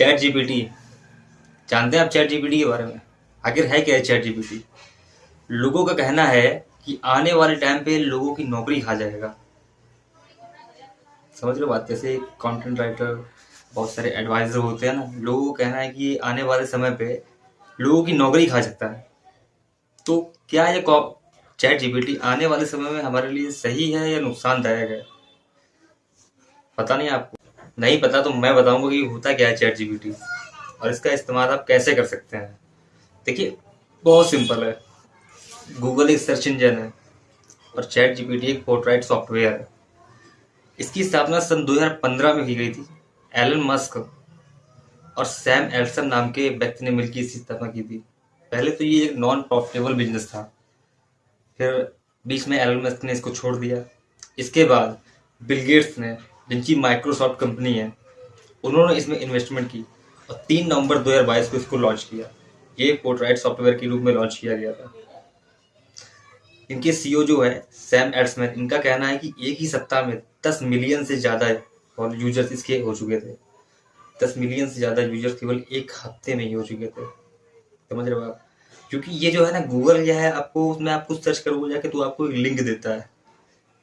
Chat GPT. जानते हैं आप चैट जीपीटी के बारे में? आखिर है क्या है चैट जीपीटी? लोगों का कहना है कि आने वाले टाइम पे लोगों की नौकरी खा जाएगा। समझ हो बात? कैसे कंटेंट राइटर बहुत सारे एडवाइजर होते हैं ना, लोगों का कहना है कि आने वाले समय पे लोगों की नौकरी खा सकता है। तो क्या ये चैट जीपीटी आने वाले समय में हमारे लिए सही है या नुकसानदायक है? पता नहीं आपको। नहीं पता तो मैं बताऊँगा कि होता क्या है चैट जीपीटी। और इसका इस्तेमाल आप कैसे कर सकते हैं? देखिए, बहुत सिंपल है। गूगल एक सर्च इंजन है और चैट जीपीटी एक पोर्ट्राइट सॉफ्टवेयर है। इसकी स्थापना सन 2015 में की गई थी। एलन मस्क और सैम एल्सन नाम के व्यक्ति ने मिलकर इसकी स्थापना की थी। पहले तो ये एक नॉन प्रॉफिटेबल बिज़नेस था। फिर बीच में एलन मस्क ने इसको छोड़ दिया। इसके बाद बिल गेट्स ने जिनकी माइक्रोसॉफ्ट कंपनी है, उन्होंने इसमें इन्वेस्टमेंट की और तीन नवंबर 2022 को इसको लॉन्च किया। ये पोर्ट्राइट सॉफ्टवेयर के रूप में लॉन्च किया गया था। इनके सीईओ जो है सैम एड्समैन इनका कहना है कि एक ही सप्ताह में दस मिलियन से ज़्यादा और यूज़र्स इसके हो चुके थे। दस मिलियन से ज़्यादा यूज़र्स केवल एक हफ़्ते में ही हो चुके थे। समझ रहे हो आप? क्योंकि ये जो है ना गूगल क्या है, आपको उसमें आपको सर्च करोगे, जाके तो आपको एक लिंक देता है।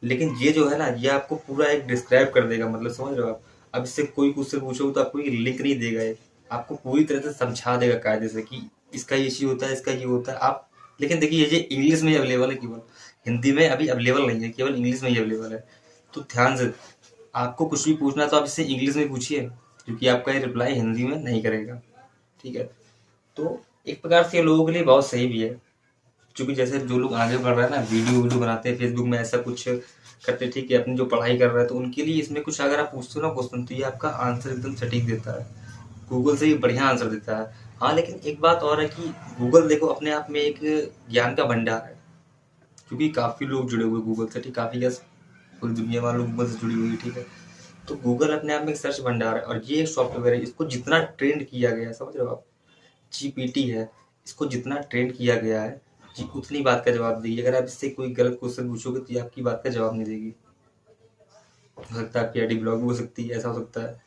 लेकिन ये जो है ना, ये आपको पूरा एक डिस्क्राइब कर देगा मतलब समझ रहे हो आप? अब इससे कोई क्वेश्चन पूछोगे तो आपको ये लिंक नहीं देगा ये। आपको पूरी तरह से समझा देगा कायदे से कि इसका ये चीज़ होता है, इसका ये होता है। आप, लेकिन देखिए, ये इंग्लिश में अवेलेबल है केवल। हिंदी में अभी अवेलेबल नहीं है, केवल इंग्लिश में ही अवेलेबल है। तो ध्यान से, आपको कुछ भी पूछना तो आप इससे इंग्लिश में पूछिए, क्योंकि आपका ये रिप्लाई हिंदी में नहीं करेगा। ठीक है? तो एक प्रकार से ये लोगों के लिए बहुत सही भी है। क्योंकि जैसे जो लोग आगे बढ़ रहे हैं ना, वीडियो वीडियो बनाते हैं फेसबुक में ऐसा कुछ करते ठीक है, अपनी जो पढ़ाई कर रहे हैं तो उनके लिए इसमें कुछ अगर आप पूछते हो ना क्वेश्चन तो ये आपका आंसर एकदम सटीक देता है। गूगल से ही बढ़िया आंसर देता है। हाँ लेकिन एक बात और है कि गूगल देखो, अपने आप में एक ज्ञान का भंडार है। क्योंकि काफ़ी लोग जुड़े हुए गूगल से, ठीक, काफ़ी पूरी दुनिया वालों गूगल से जुड़ी हुई, ठीक है। तो गूगल अपने आप में एक सर्च भंडार है, और ये सॉफ्टवेयर है, इसको जितना ट्रेंड किया गया है, समझ रहे हो आप? जीपीटी है, इसको जितना ट्रेंड किया गया है जी उतनी बात का जवाब देगी अगर आप इससे कोई गलत क्वेश्चन पूछोगे तो ये आपकी बात का जवाब नहीं देगी। हो सकता है आपकी आई भी हो सकती है, ऐसा हो सकता है।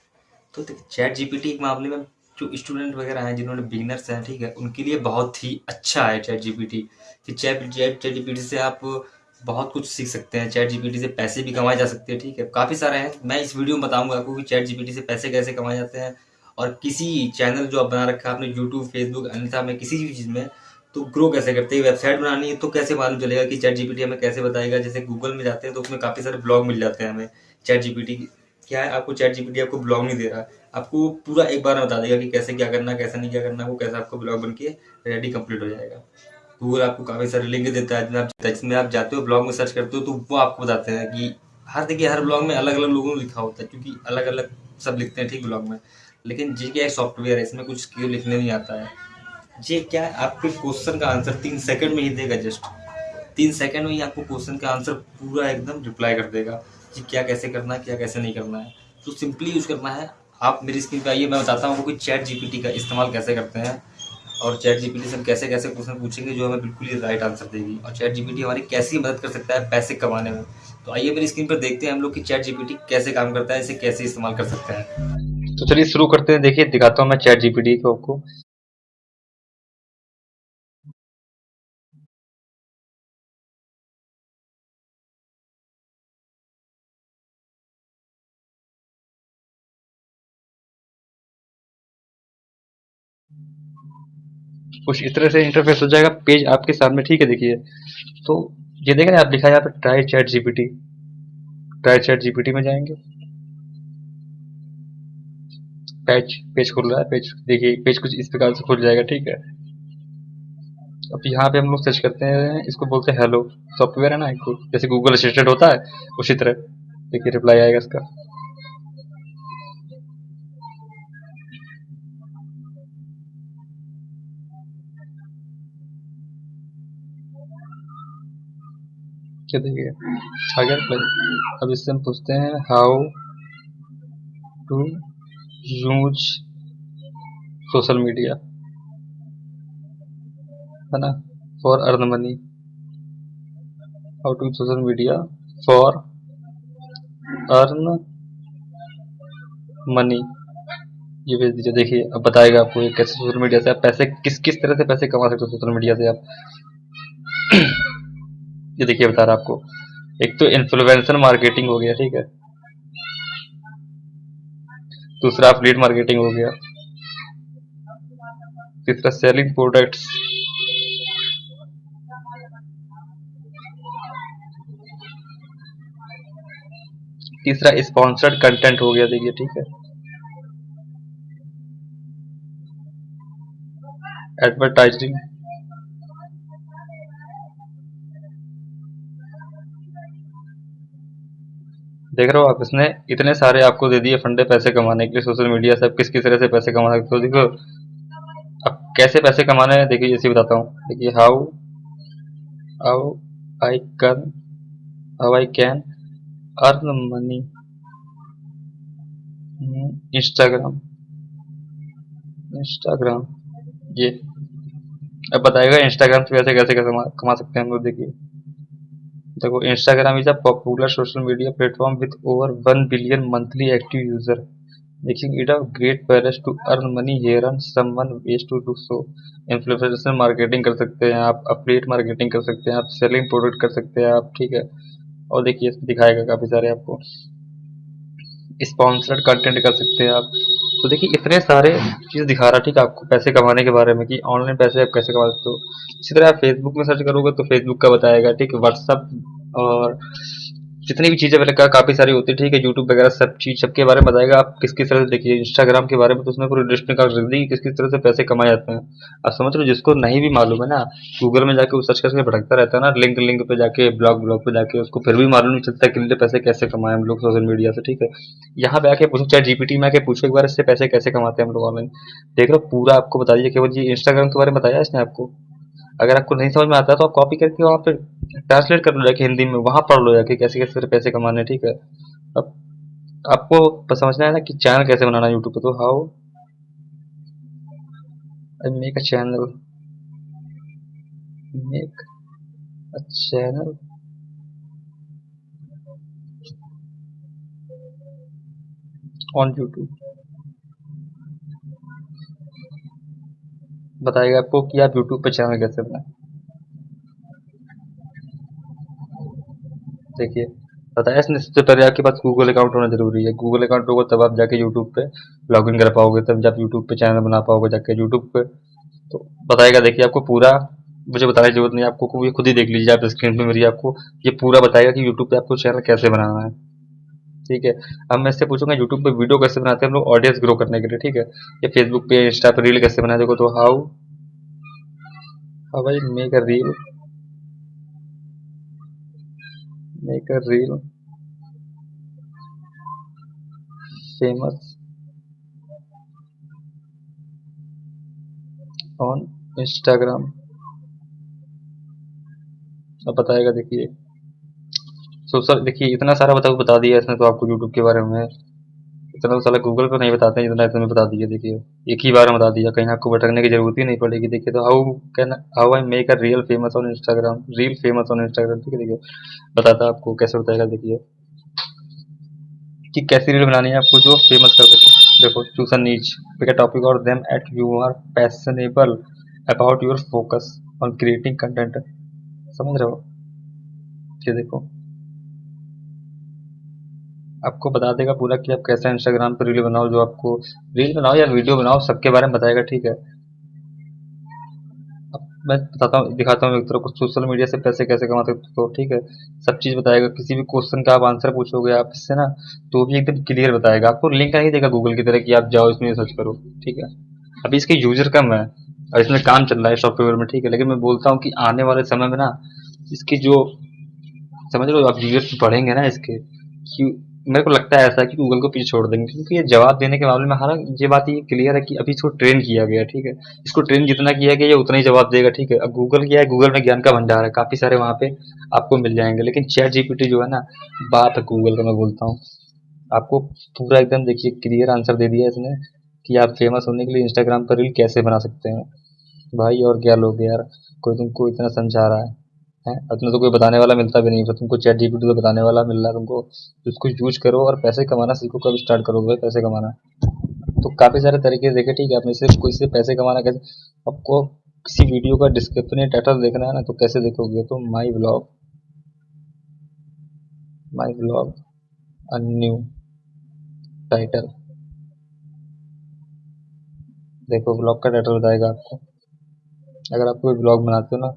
तो चैट जीपीटी के मामले में जो स्टूडेंट वगैरह हैं, जिन्होंने बिगनर्स हैं, ठीक है, उनके लिए बहुत ही अच्छा है चैट जीपीटी कि चैट चैट चैट जीपीटी से आप बहुत कुछ सीख सकते हैं चैट जीपीटी से पैसे भी कमाए जा सकते हैं, ठीक है। काफ़ी सारे हैं। मैं इस वीडियो में बताऊँगा आपको कि चैट जीपीटी से पैसे कैसे कमाए जाते हैं। और किसी चैनल जो आप बना रखा है, आपने यूट्यूब फेसबुक अन्यथा में किसी भी चीज़ में तो ग्रो कैसे करते हैं? वेबसाइट बनानी है तो कैसे मालूम चलेगा कि चैट जीपीटी हमें कैसे बताएगा? जैसे गूगल में जाते हैं तो उसमें काफ़ी सारे ब्लॉग मिल जाते हैं हमें चैट जीपीटी क्या है? आपको चैट जीपीटी आपको ब्लॉग नहीं दे रहा। आपको पूरा एक बार बता देगा कि कैसे क्या करना, कैसे नहीं क्या करना, वो कैसे आपको ब्लॉग बन के रेडी कंप्लीट हो जाएगा। गूगल आपको काफ़ी सारे लिंक देता है, जिसमें आप जाते हो ब्लॉग में सर्च करते हो तो वो आपको बताते हैं कि हर, देखिए, हर ब्लॉग में अलग अलग लोगों ने लिखा होता है, क्योंकि अलग अलग सब लिखते हैं, ठीक ब्लॉग में। लेकिन जी एक सॉफ्टवेयर है, इसमें कुछ क्यों लिखने नहीं आता है। जी क्या है, आपके क्वेश्चन का आंसर तीन सेकंड में ही देगा जस्ट तीन सेकंड में ही आपको क्वेश्चन का आंसर पूरा एकदम रिप्लाई कर देगा कि क्या कैसे करना है, क्या कैसे नहीं करना है। तो सिंपली यूज़ करना है। आप मेरी स्क्रीन पे आइए, मैं बताता हूँ कि चैट जीपीटी का इस्तेमाल कैसे करते हैं और चैट जीपीटी से हम कैसे कैसे क्वेश्चन पूछेंगे जो हमें बिल्कुल ही राइट आंसर देगी। और चैट जीपीटी हमारी कैसी मदद कर सकता है पैसे कमाने में। तो आइए मेरी स्क्रीन पर देखते हैं हम लोग कि चैट जीपीटी कैसे काम करता है, इसे कैसे इस्तेमाल कर सकते हैं। तो चलिए शुरू करते हैं। देखिए, दिखाता हूँ मैं चैट जीपीटी को आपको। कुछ इस तरह से इंटरफेस हो जाएगा पेज आपके सामने ठीक है देखिए। तो ये देखें आप लिखा यहाँ पे try chat GPT try chat GPT में जाएँगे। पेज पेज खुल रहा है पेज देखिए पेज कुछ इस प्रकार से खुल जाएगा, ठीक है। अब यहाँ पे हम लोग सर्च करते हैं, इसको बोलते हैं हेलो सॉफ्टवेयर है ना जैसे गूगल असिस्टेंट होता है, उसी तरह। देखिए रिप्लाई आएगा इसका। क्या देखिए अगर अब इससे हम पूछते हैं how to use social media है ना? For earn money how to social media for earn money ये भेज दीजिए। देखिए, अब बताएगा आपको कैसे सोशल मीडिया से आप पैसे, किस किस तरह से पैसे कमा सकते हो सोशल मीडिया से आप। ये देखिए, बता रहा आपको। एक तो इन्फ्लुएंसर मार्केटिंग हो गया, ठीक है। दूसरा फ्लीट मार्केटिंग हो गया। तीसरा सेलिंग प्रोडक्ट्स तीसरा स्पॉन्सर्ड कंटेंट हो गया, देखिए, ठीक है। एडवर्टाइजिंग देख रहे हो आप इसने इतने सारे आपको दे दिए फंडे पैसे कमाने के लिए, सोशल मीडिया से। आप किस किस तरह से पैसे कमा सकते हो? देखो, अब कैसे पैसे कमाने हैं? देखिए इसे बताता हूँ। देखिए how how I can how I can earn money Instagram Instagram ये। अब बताएगा इंस्टाग्राम से पैसे कैसे कमा सकते हैं हम लोग? देखिए। देखो Instagram is a popular social media platform with over one billion monthly active user making it a great palace to earn money here and someone ways to do so influencer marketing कर सकते हैं, आप update marketing कर सकते हैं, आप selling product कर सकते हैं, आप ठीक है। और देखिए, दिखाएगा काफ़ी सारे आपको। स्पॉन्सर्ड कंटेंट कर सकते हैं आप। तो देखिए, इतने सारे चीज़ दिखा रहा है ठीक है, आपको पैसे कमाने के बारे में कि ऑनलाइन पैसे आप कैसे कमा सकते हो। इसी तरह आप फेसबुक में सर्च करोगे तो फेसबुक का बताएगा, ठीक है व्हाट्सअप और जितनी भी चीज़ें मैंने कहा, काफ़ी सारी होती है ठीक है यूट्यूब वगैरह सब चीज़, सबके बारे में बताएगा आप किस किस तरह से देखिए इंस्टाग्राम के बारे में तो उसमें पूरी लिस्ट निकाल रख दी किस किस तरह से पैसे कमाए जाते हैं। आप समझ लो जिसको नहीं भी मालूम है ना गूगल में जाके वो सर्च करके भटकता रहता है ना लिंक लिंक पे जाके ब्लॉग ब्लॉग पे जाके, उसको फिर भी मालूम नहीं चलता कि पैसे कैसे कमाए हम लोग सोशल मीडिया से, ठीक है। यहाँ पे आके पूछो, चाहे जीपीटी में आके पूछो, एक बार इससे पैसे कैसे कमाते हैं हम लोग ऑनलाइन देख लो पूरा आपको बता दीजिए केवल जी इंस्टाग्राम के बारे में बताया इसने आपको? अगर आपको नहीं समझ में आता तो आप कॉपी करके वहाँ पे ट्रांसलेट कर लो जाके हिंदी में, वहाँ पढ़ लो जाके कैसे कैसे पैसे कमाने, ठीक है? अब आपको समझना है ना कि चैनल कैसे बनाना यूट्यूब पे तो how make a channel make a channel on YouTube बताएगा आपको कि आप यूट्यूब पर चैनल कैसे बनाए। देखिए। बताया इसने सबसे पहले आपके पास गूगल अकाउंट होना ज़रूरी है। गूगल अकाउंट होगा, तब आप जाके यूट्यूब पे लॉगिन कर पाओगे, तब जब यूट्यूब पे चैनल बना पाओगे जाके यूट्यूब पे। तो बताएगा, देखिए, आपको पूरा, मुझे बताने की ज़रूरत नहीं आपको ये खुद ही देख लीजिए आप स्क्रीन पे मेरी आपको, ये पूरा बताएगा कि यूट्यूब पे आपको चैनल कैसे बनाना है। ठीक है? अब मैं इससे पूछूँगा यूट्यूब पे वीडियो कैसे बनाते हैं हम लोग ऑडियंस ग्रो करने के लिए, ठीक है? या फेसबुक पे इंस्टा पे रील कैसे बनाए, देखो तो how how I make a reel make a reel famous on Instagram अब बताएगा, देखिए। सो सर देखिए, इतना सारा बता बता दिया इसने तो आपको यूट्यूब के बारे में। इतना तो साला गूगल पर नहीं बताते हैं, जितना इसने बता दिया देखिए। एक ही बार में बता दिया, कहीं आपको भटकने की ज़रूरत ही नहीं पड़ेगी। देखिए तो how can how I make a real famous on Instagram reel famous on Instagram ठीक है, देखिए। बताता आपको कैसे बताएगा, देखिए। कि कैसी रील बनानी है आपको जो फ़ेमस कर सके। देखो choose a niche pick a topic और them at you are passionable about your focus on creating content समझ रहे हो? ये देखो। आपको बता देगा पूरा कि आप कैसे इंस्टाग्राम पर रील बनाओ, जो आपको रील बनाओ या वीडियो बनाओ, सबके बारे में बताएगा, ठीक है? मैं बताता हूँ, दिखाता हूँ एक तरह को सोशल मीडिया से पैसे कैसे कमा सकते हो ठीक है, सब चीज़ बताएगा। किसी भी क्वेश्चन का आप आंसर पूछोगे आप इससे ना तो भी एकदम क्लियर बताएगा। आपको लिंक नहीं देगा गूगल की तरह कि आप जाओ इसमें सर्च करो, ठीक है? अभी इसके यूज़र कम है और इसमें काम चल रहा है सॉफ्टवेयर में, ठीक है? लेकिन मैं बोलता हूँ कि आने वाले समय में ना, इसकी जो, समझ लो आप यूज़र्स पढ़ेंगे ना इसके मेरे को लगता है ऐसा कि गूगल को पीछे छोड़ देंगे, क्योंकि ये जवाब देने के मामले में हालाँकि ये बात ये क्लियर है कि अभी इसको ट्रेन किया गया, ठीक है? इसको ट्रेन जितना किया गया, ये उतना ही जवाब देगा, ठीक है? अब गूगल क्या है? गूगल में ज्ञान का भंडार है, काफ़ी सारे वहाँ पे आपको मिल जाएँगे, लेकिन चैट जीपीटी जो है ना, बात है गूगल का मैं बोलता हूँ। आपको पूरा एकदम देखिए क्लियर आंसर दे दिया इसने कि आप फ़ेमस होने के लिए इंस्टाग्राम पर रील कैसे बना सकते हैं। भाई और क्या लोग यार, कोई तुमको इतना समझा रहा है। है? अपने तो कोई बताने वाला मिलता भी नहीं है तुमको चैट जीपीटी तो बताने वाला मिल रहा है तुमको। उसको यूज़ करो और पैसे कमाना सीखो, कब स्टार्ट करोगे पैसे कमाना? तो काफ़ी सारे तरीके देखे, ठीक है, आपने इसे कोई से पैसे कमाना कैसे? आपको किसी वीडियो का डिस्क्रिप्शन या टाइटल देखना है ना तो कैसे देखोगे? तो my blog my blog a new title देखो ब्लॉग का टाइटल बताएगा आपको। अगर आप कोई ब्लॉग बनाते हो ना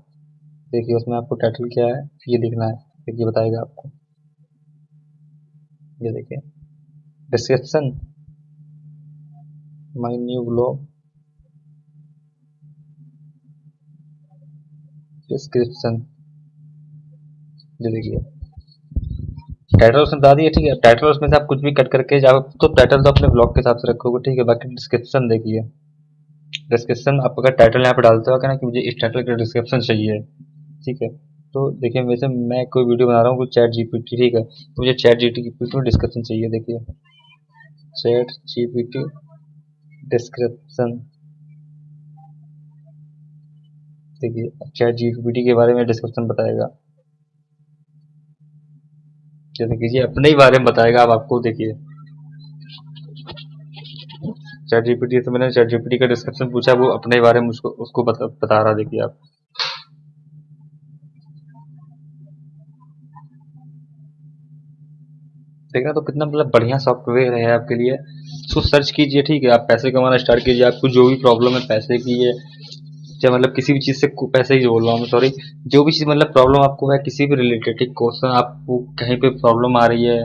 देखिए, उसमें आपको टाइटल क्या है, ये लिखना है देखिए बताएगा आपको। ये देखिए description my new blog description ये देखिए टाइटल उसने बता दिया, ठीक है। टाइटल उसमें से आप कुछ भी कट करके जाओ तो टाइटल तो अपने ब्लॉग के हिसाब से रखोगे, ठीक है। बाकी डिस्क्रिप्शन देखिए। डिस्क्रिप्शन आप अगर टाइटल यहाँ पे डालते हो ना कि मुझे इस टाइटल का डिस्क्रिप्शन चाहिए? ठीक है। तो देखिए वैसे मैं कोई वीडियो बना रहा हूँ चैट जीपीटी ठीक है। तो मुझे चैट जीपीटी में डिस्क्रिप्शन चाहिए देखिए। Chat GPT description. देखिए चैट जीपीटी के बारे में डिस्क्रिप्शन बताएगा। जैसे कीजिए अपने ही बारे में बताएगा अब आपको देखिए। चैट जीपीटी तो मैंने चैट जीपीटी का डिस्क्रिप्शन पूछा वो अपने बारे में उसको उसको बता, बता रहा देखिए आप। देखना तो कितना मतलब बढ़िया सॉफ्टवेयर है आपके लिए। उसको सर्च कीजिए, ठीक है। आप पैसे कमाना स्टार्ट कीजिए। आपको जो भी प्रॉब्लम है, पैसे की है चाहे मतलब किसी भी चीज़ से पैसे ही बोल रहा हूँ सॉरी जो भी चीज़ मतलब प्रॉब्लम आपको है, किसी भी रिलेटेड ठीक क्वेश्चन आपको कहीं पे प्रॉब्लम आ रही है,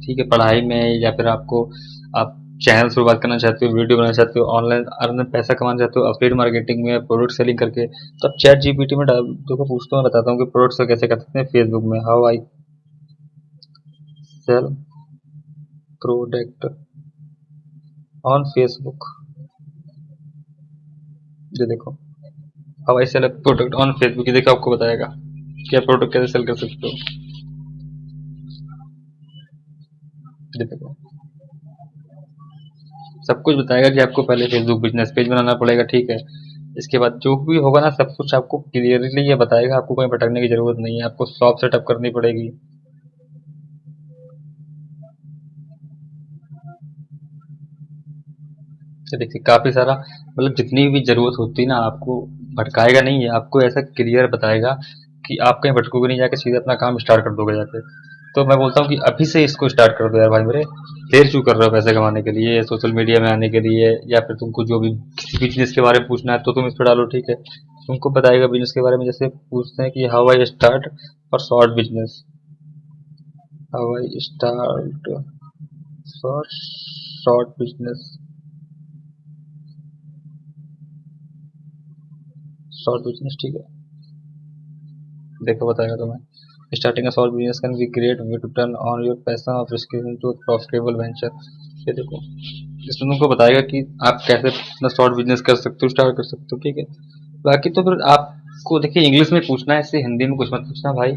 ठीक है, पढ़ाई में, या फिर आपको आप चैनल शुरुआत करना चाहते हो वीडियो बनाना चाहते हो ऑनलाइन अर्न पैसा कमाना चाहते हो अपडेट मार्केटिंग में प्रोडक्ट सेलिंग करके तो आप चैट जीपीटी में देखो पूछता हूँ बताता हूँ कि प्रोडक्ट कैसे कर सकते हैं फेसबुक में। How I sell product on Facebook ये देखो। How I sell product on Facebook ये देखो आपको बताएगा कि आप प्रोडक्ट कैसे सेल कर सकते हो। ये देखो। सब कुछ बताएगा कि आपको पहले फेसबुक बिज़नेस पेज बनाना पड़ेगा, ठीक है? इसके बाद जो भी होगा ना, सब कुछ आपको क्लियरली ये बताएगा। आपको कहीं भटकने की ज़रूरत नहीं है। आपको शॉप सेटअप करनी पड़ेगी। तो देखिए, काफ़ी सारा मतलब जितनी भी ज़रूरत होती है ना, आपको भटकाएगा नहीं है आपको ऐसा क्लियर बताएगा कि आप कहीं भटकोगे नहीं, जाके सीधे अपना काम स्टार्ट कर दोगे जाके। तो मैं बोलता हूँ कि अभी से इसको स्टार्ट कर दो यार भाई मेरे। देर क्यों कर रहे हो पैसे कमाने के लिए सोशल मीडिया में आने के लिए, या फिर तुमको जो भी किसी बिज़नेस के बारे में पूछना है तो तुम इस पर डालो, ठीक है? तुमको बताएगा बिज़नेस के बारे में जैसे पूछते हैं कि हाउ आई स्टार्ट और short business how I start short business short business ठीक है? देखो, बताएगा तुम्हें। Starting small business can be great way to turn on your passion of skill into a profitable venture. ये देखो इसमें तुमको बताएगा कि आप कैसे अपना शॉर्ट बिज़नेस कर सकते हो स्टार्ट कर सकते हो, ठीक है? बाकी तो फिर आपको, देखिए इंग्लिश में पूछना है, इससे हिंदी में कुछ मत पूछना भाई।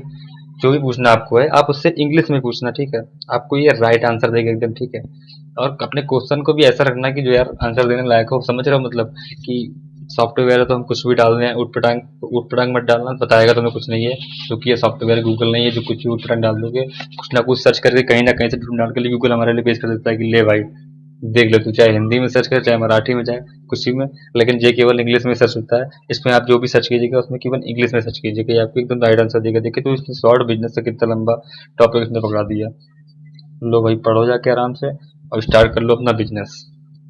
जो भी पूछना आपको है, आप उससे इंग्लिश में पूछना, ठीक है? आपको ये राइट आंसर देगा एकदम, ठीक है? और अपने क्वेश्चन को भी ऐसा रखना कि जो यार आंसर देने लायक हो, समझ रहे हो मतलब कि सॉफ्टवेयर है तो हम कुछ भी डाल दें उठ पटांग मत डालना, बताएगा तुम्हें कुछ नहीं है, क्योंकि ये सॉफ्टवेयर गूगल नहीं है, जो कुछ भी उठ पटांग डाल दोगे, कुछ ना कुछ सर्च करके कहीं ना कहीं से ढूंढ डाल के लिए गूगल हमारे लिए पेश कर देता है कि ले भाई, देख लो तू, चाहे हिंदी में सर्च कर, चाहे मराठी में, चाहे कुछ में, लेकिन ये केवल इंग्लिश में सर्च होता है। इसमें आप जो भी सर्च कीजिएगा, उसमें केवल इंग्लिश में सर्च कीजिएगा। आपको एकदम राइट आंसर देगा। देखिए तो इसने शॉर्ट बिज़नेस से कितना लंबा टॉपिक इसने पकड़ा दिया। लो भाई, पढ़ो जाके आराम से और स्टार्ट कर लो अपना बिज़नेस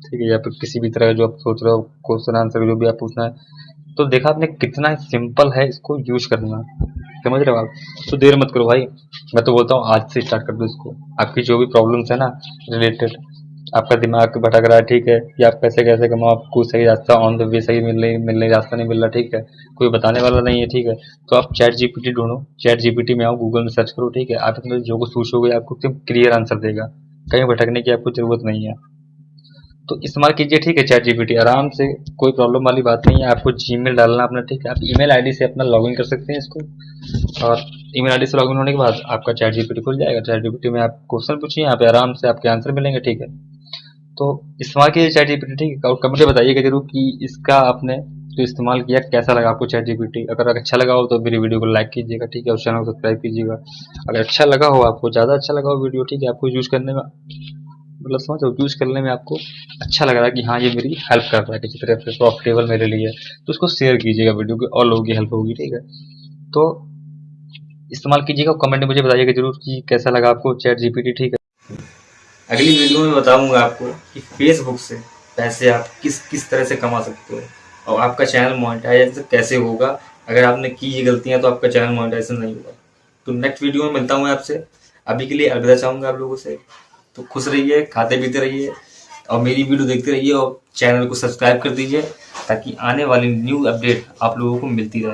ठीक है, या फिर किसी भी तरह जो आप सोच रहे हो क्वेश्चन आंसर जो भी आप पूछना है तो देखा आपने कितना सिंपल है इसको यूज़ करना। समझ रहे हो आप? तो देर मत करो भाई। मैं तो बोलता हूँ, आज से स्टार्ट कर दो इसको। आपकी जो भी प्रॉब्लम्स है ना रिलेटेड आपका दिमाग भटक रहा है, ठीक है, या आप पैसे कैसे कमाओ, आपको सही रास्ता ऑन द वे सही मिल नहीं मिल नहीं रास्ता नहीं मिल रहा, ठीक है, कोई बताने वाला नहीं है, ठीक है तो आप चैट जीपीटी ढूंढो। चैट जीपीटी में आओ गूगल में सर्च करो, ठीक है, आप अपने जो कुछ पूछोगे, आपको क्लियर आंसर देगा। कहीं भटकने की आपको ज़रूरत नहीं है। तो इस्तेमाल कीजिए, ठीक है चैट जीपीटी आराम से, कोई प्रॉब्लम वाली बात नहीं है। आपको जीमेल डालना अपना, ठीक है। आप ईमेल आईडी से अपना लॉगिन कर सकते हैं इसको। और ईमेल आईडी से लॉगिन होने के बाद आपका चैट जीपीटी खुल जाएगा। चैट जीपीटी में आप क्वेश्चन पूछिए, यहाँ पे आराम से आपके आंसर मिलेंगे, ठीक है। तो इस्तेमाल कीजिए चैट जीपीटी ठीक है। और कमेंट बताइएगा ज़रूर कि इसका आपने जो इस्तेमाल किया, कैसा लगा आपको चैट जीपीटी अगर अच्छा लगा हो तो मेरी वीडियो को लाइक कीजिएगा, ठीक है, और चैनल को सब्सक्राइब कीजिएगा। अगर अच्छा लगा हो, आपको ज़्यादा अच्छा लगा हो वीडियो ठीक है, आपको यूज़ करने में मतलब समझ यूज़ करने में आपको अच्छा लग रहा है कि हाँ ये मेरी हेल्प कर रहा है किसी तरह से प्रॉफिटेबल मेरे लिए तो उसको शेयर कीजिएगा वीडियो को, और लोगों की हेल्प होगी, ठीक है? तो इस्तेमाल कीजिएगा कमेंट में मुझे बताइएगा ज़रूर कि कैसा लगा आपको चैट जीपीटी ठीक है? अगली वीडियो में बताऊँगा आपको कि फेसबुक से पैसे आप किस किस तरह से कमा सकते हो, और आपका चैनल मोनेटाइज कैसे होगा। अगर आपने की ये गलतियाँ तो आपका चैनल मोनेटाइजेशन नहीं होगा। तो नेक्स्ट वीडियो में मिलता हूँ आपसे। अभी के लिए अलविदा चाहूँगा आप लोगों से। तो खुश रहिए, खाते पीते रहिए और मेरी वीडियो देखते रहिए और चैनल को सब्सक्राइब कर दीजिए ताकि आने वाली न्यू अपडेट आप लोगों को मिलती रहे।